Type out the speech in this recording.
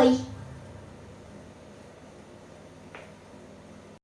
oi.